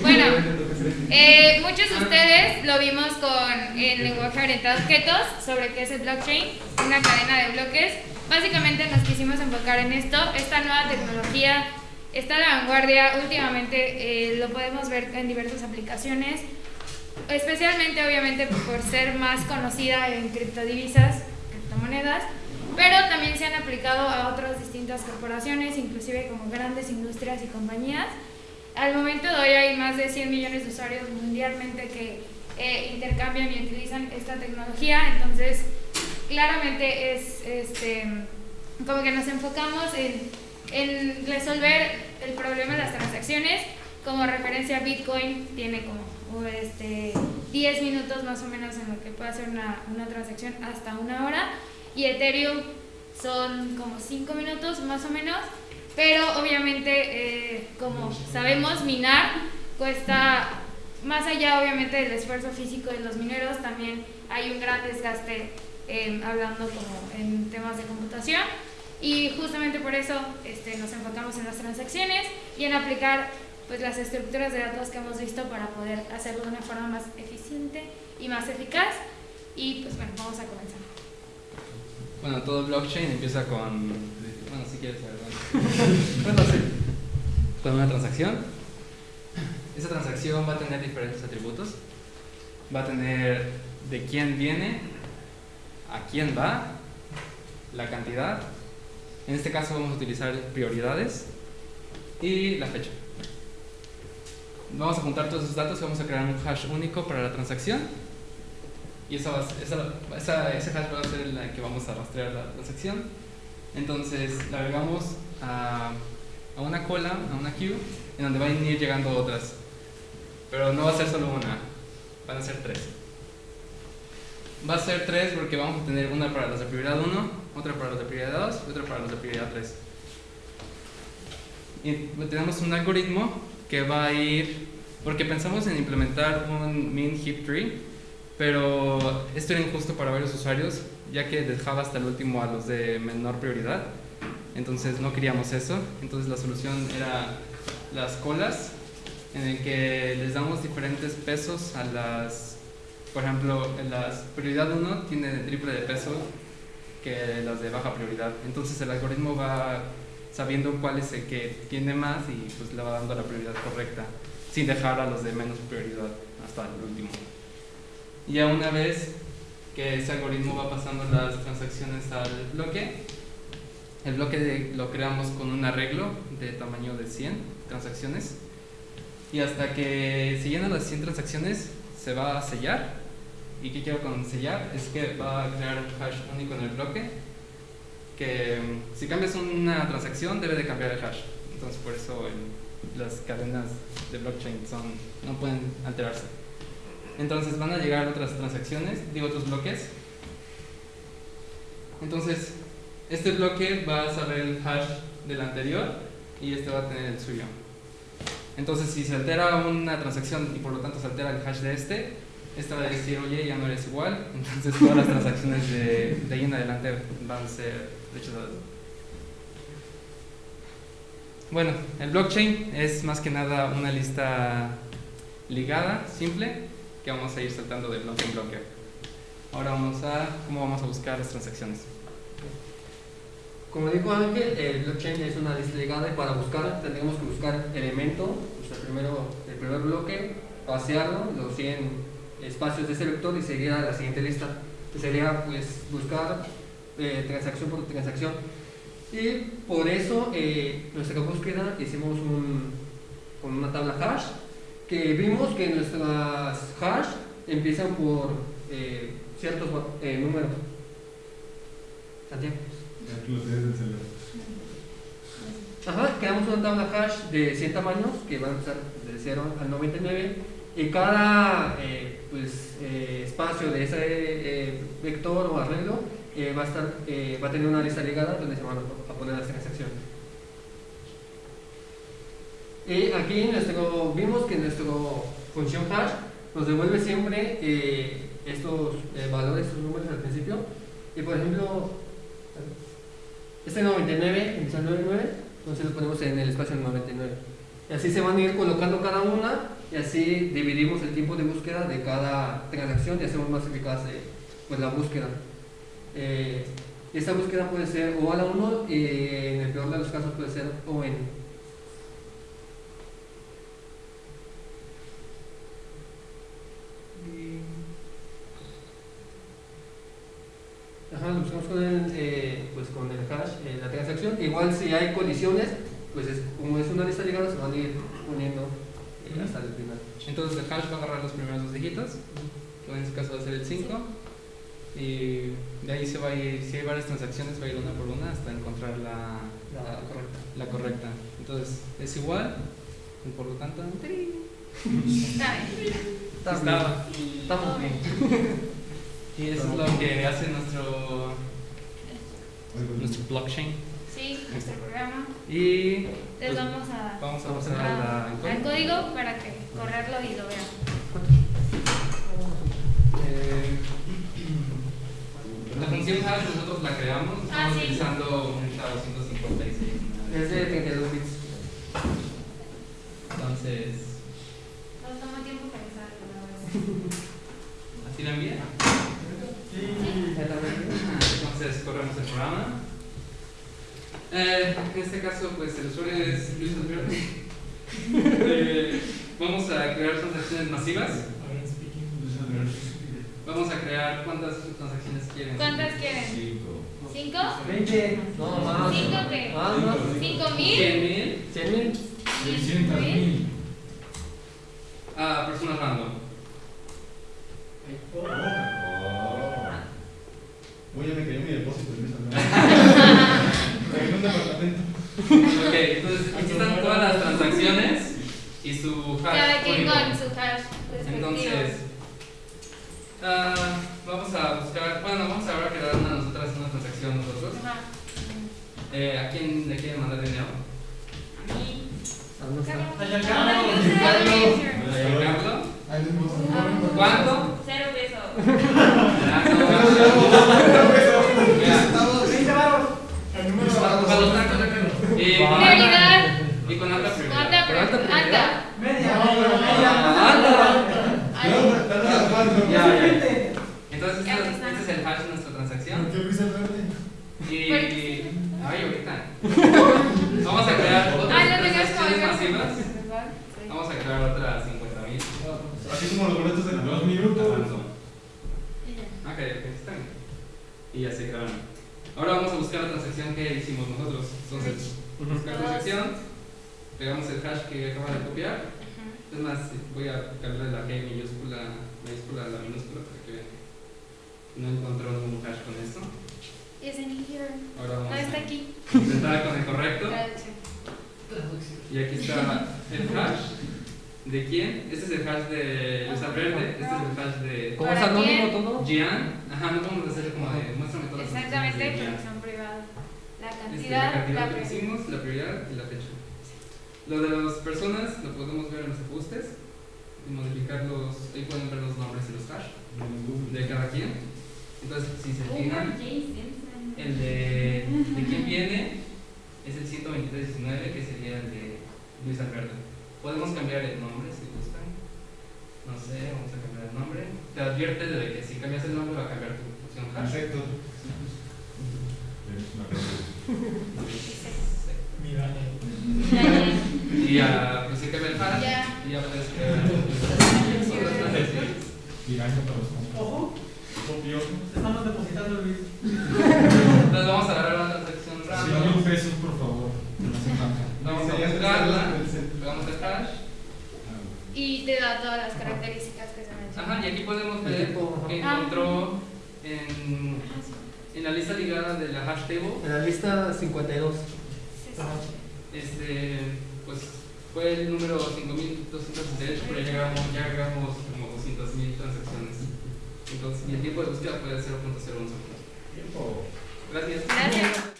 Bueno, eh, muchos de ustedes lo vimos con el lenguaje orientado a objetos sobre qué es el blockchain, una cadena de bloques. Básicamente nos quisimos enfocar en esto. Esta nueva tecnología está a la vanguardia. Últimamente eh, lo podemos ver en diversas aplicaciones, especialmente obviamente por ser más conocida en criptodivisas, criptomonedas, pero también se han aplicado a otras distintas corporaciones, inclusive como grandes industrias y compañías. Al momento de hoy hay más de 100 millones de usuarios mundialmente que eh, intercambian y utilizan esta tecnología, entonces claramente es este, como que nos enfocamos en, resolver el problema de las transacciones. Como referencia, Bitcoin tiene como este, 10 minutos más o menos en lo que puede hacer una, una transacción hasta una hora. Y Ethereum son como 5 minutos más o menos, pero obviamente eh, como sabemos minar cuesta más allá obviamente del esfuerzo físico de los mineros, también hay un gran desgaste hablando como en temas de computación y justamente por eso este, nos enfocamos en las transacciones y en aplicar pues las estructuras de datos que hemos visto para poder hacerlo de una forma más eficiente y más eficaz y pues bueno, vamos a comenzar. Bueno, todo blockchain empieza con. Quieres, ¿verdad? bueno, sí. Con una transacción. Esa transacción va a tener diferentes atributos. Va a tener de quién viene, a quién va, la cantidad. En este caso vamos a utilizar prioridades y la fecha. Vamos a juntar todos esos datos y vamos a crear un hash único para la transacción y esa, esa, esa, ese hash va a ser la que vamos a rastrear la transacción. Entonces la agregamos a, a, una cola, a una queue, en donde van a ir llegando otras. Pero no va a ser solo una, van a ser tres. Va a ser tres porque vamos a tener una para los de prioridad 1, otra para los de prioridad 2 y otra para los de prioridad 3. Y tenemos un algoritmo que va a ir, porque pensamos en implementar un min heap tree, pero esto era injusto para varios usuarios, ya que dejaba hasta el último a los de menor prioridad. Entonces no queríamos eso. Entonces la solución era las colas, en el que les damos diferentes pesos a las, por ejemplo, en las prioridad 1 tiene el triple de peso que las de baja prioridad. Entonces el algoritmo va sabiendo cuál es el que tiene más y pues le va dando la prioridad correcta, sin dejar a los de menos prioridad hasta el último. Y a una vez que ese algoritmo va pasando las transacciones al bloque, el bloque lo creamos con un arreglo de tamaño de 100 transacciones. Y hasta que se llenan las 100 transacciones se va a sellar. Y qué quiero con sellar es que va a crear un hash único en el bloque que mm, si cambias una transacción debe de cambiar el hash. Entonces por eso las cadenas de blockchain son, no pueden alterarse entonces van a llegar otras transacciones, digo otros bloques. Entonces, este bloque va a saber el hash del anterior y este va a tener el suyo. Entonces, si se altera una transacción y por lo tanto se altera el hash de este, este va a decir, oye, ya no eres igual. Entonces, todas las transacciones de, de ahí en adelante van a ser rechazadas. Bueno, el blockchain es más que nada una lista ligada, simple, que vamos a ir saltando de bloque en bloque. Ahora vamos a cómo vamos a buscar las transacciones. Como dijo Ángel, el blockchain es una lista ligada y para buscar tendremos que buscar elemento, o sea, primero el primer bloque, pasearlo, los 100 espacios de ese vector y seguir a la siguiente lista. Que sería pues buscar eh, transacción por transacción. Y por eso eh, nuestra búsqueda hicimos un, con una tabla hash que vimos que nuestras hash empiezan por eh, ciertos eh, números. Santiago. Ajá, creamos una tabla hash de 100 tamaños que van a empezar de 0 al 99 y cada eh, pues, espacio de ese vector o arreglo va, a estar, va a tener una lista ligada donde se van a poner las transacciones. Y aquí nuestro, vimos que nuestra función hash nos devuelve siempre eh, estos eh, valores, estos números al principio. Y por ejemplo, Este 99 empieza el 99, entonces lo ponemos en el espacio 99. Y así se van a ir colocando cada una y así dividimos el tiempo de búsqueda de cada transacción y hacemos más eficaz eh, pues, la búsqueda. Eh, esta búsqueda puede ser o a la 1 y en el peor de los casos puede ser o en Eh, pues con el hash, eh, la transacción. Igual si hay colisiones, pues es, como es una lista ligada, se van a ir uniendo eh, hasta el final. Entonces el hash va a agarrar los primeros dos dígitos, que en este caso va a ser el 5, y de ahí se va a ir, si hay varias transacciones, va a ir una por una hasta encontrar la, La correcta. la correcta. Entonces es igual, y por lo tanto, Está bien. Y eso es lo que hace nuestro, nuestro blockchain. Sí, nuestro programa. Y Les pues, vamos a vamos a pasar a al código para que correrlo y lo vean. Eh, la función hash nosotros la creamos, Ah, estamos sí. utilizando un SHA 256. Es de 32 bits. Entonces, Nos toma tiempo pensar, la verdad. ¿así la envía? Exactamente. Entonces corremos el programa. Eh, en este caso, pues el usuario es Luis Alberto. Eh, vamos a crear transacciones masivas. Vamos a crear cuántas transacciones quieren. ¿Cuántas quieren? ¿Cinco? 20. No, más. ¿Cinco qué? Más, más. ¿Cinco mil? 100 mil 100 mil. 600 mil. a personas random. Oye, me cayó mi depósito en esa En un departamento. Ok, entonces aquí están todas las transacciones y su hash. Cada quien único. con su hash respectivo. Entonces, ah, vamos a buscar, bueno, vamos a ahora crear una nosotras una transacción nosotros. Ajá. Eh, ¿A quién le quieren mandar dinero? Ah. ¿A vamos a Ah. ¿Cuánto? Cero pesos. Ah. El número de. Y con Prioridad. alta- Y con alta prioridad. Alta, Pero alta pero alta. Ya, ya. Entonces, Ya este, está. este es el hash de nuestra transacción. ¿Qué risa verde? Y. Porque- Ay, ahorita. Vamos a crear otras Ah, no tengas transacciones como masivas. Vamos a crear otras 50.000. Así como los boletos de dos minutos. Ok, ok, está bien. Y ya se crearon. Ahora vamos a buscar la transacción que hicimos nosotros. Entonces, buscar transacción, pegamos el hash que acaba de copiar. Es más, voy a cambiarle la G mayúscula, mayúscula a la minúscula para que vean. No encontró ningún hash con esto. Is in here. Ahora vamos No está a aquí. intentar con el correcto. Traducción. Y aquí está el hash. ¿De quién? Este es el hash de Luis Alverde. Este es el hash de Como es ¿Para anónimo quién? todo. Gian. Ajá, no podemos hacer como de muéstrame todas las Exactamente, porque son privadas. La Este, cantidad, la cantidad la que prioridad. hicimos, la prioridad y la fecha. Lo de las personas lo podemos ver en los ajustes y modificarlos. Ahí pueden ver los nombres y los hash de cada quien. Entonces, si se fijan, el de, de quién viene es el 12319, que sería el de Luis Alberto. Podemos cambiar el nombre si gustan. No sé, vamos a cambiar el nombre. Te advierte de que si cambias el nombre va a cambiar tu opción hash. Perfecto. Y ya, pues el hash Ya. y ya puedes crear para los Ojo. Copió. Estamos depositando, Luis. Entonces vamos a agarrar una transacción Sí, random. mil pesos, por favor. No hace falta. Vamos a Sí, ya está buscarla. el centro. Pegamos el hash. Y te da todas las características que se mencionan. Ajá, y aquí podemos ver que Ah. encontró en, en la lista ligada de la hash table. En la lista 52. Sí, sí. Ajá. Este, pues fue el número 5268, pero ya llegamos, ya llegamos como 200.000 transacciones. Entonces, y el tiempo de búsqueda fue de 0.01 segundos. Tiempo. Gracias. Gracias.